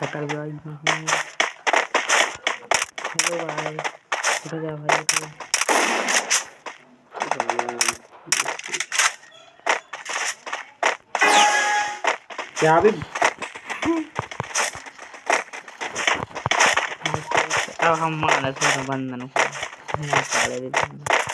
पकड़ भाई हम्म। हेलो भाई उधर जा भाई उठ क्या अभी? अब हम मानस तो बंधन को। हम्म।